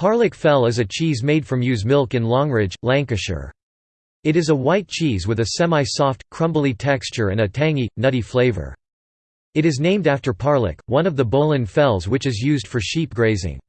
Parlick Fell is a cheese made from ewe's milk in Longridge, Lancashire. It is a white cheese with a semi-soft, crumbly texture and a tangy, nutty flavour. It is named after Parlock, one of the Bowland fells which is used for sheep grazing.